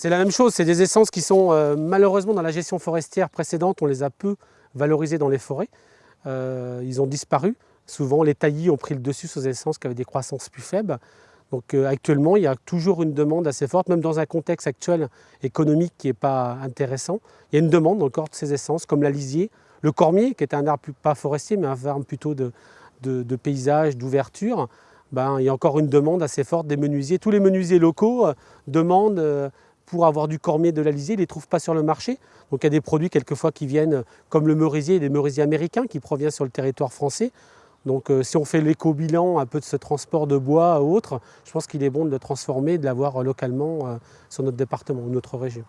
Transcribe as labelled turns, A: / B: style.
A: C'est la même chose, c'est des essences qui sont euh, malheureusement dans la gestion forestière précédente, on les a peu valorisées dans les forêts. Euh, ils ont disparu. Souvent les taillis ont pris le dessus sur des essences qui avaient des croissances plus faibles. Donc euh, actuellement, il y a toujours une demande assez forte, même dans un contexte actuel économique qui n'est pas intéressant. Il y a une demande encore de ces essences, comme la lisier, le cormier, qui est un arbre pas forestier, mais un arbre plutôt de, de paysage, d'ouverture. Ben, il y a encore une demande assez forte des menuisiers. Tous les menuisiers locaux demandent pour avoir du cormier, de la lisier, ils ne les trouvent pas sur le marché. Donc il y a des produits quelquefois qui viennent comme le merisier, des merisiers américains qui proviennent sur le territoire français. Donc euh, si on fait l'éco-bilan un peu de ce transport de bois ou autre, je pense qu'il est bon de le transformer, de l'avoir localement euh, sur notre département ou notre région.